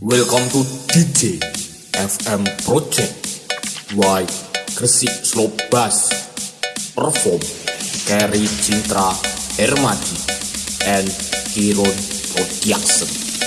Welcome to DJ FM Project. Y Gresik Slow Bass. Perform Kerry Cintra Hermadi and Kiron Production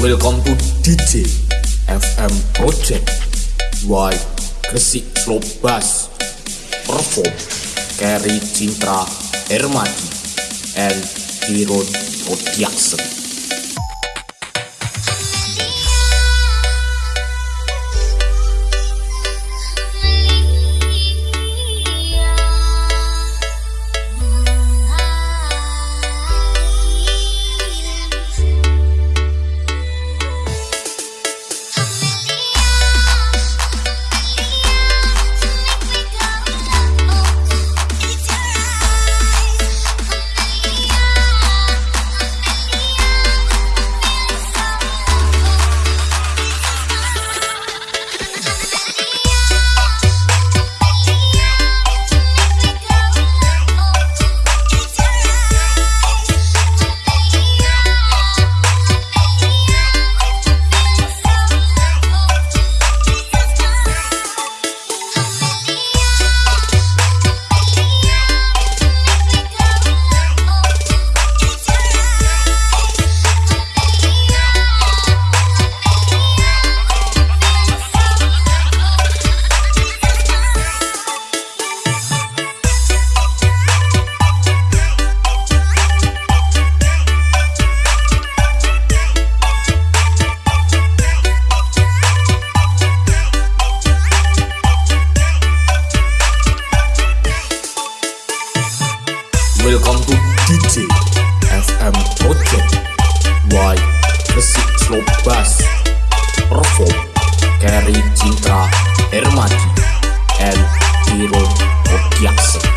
Welcome to DJ FM Project. Y Gresik Slow Bass. Perform Kerry Cintra Hermadi and Kiron Production Welcome to DJ FM Project. Y Gresik Slow Bass. Perform Kerry Cintra Hermadi. And Kiron Production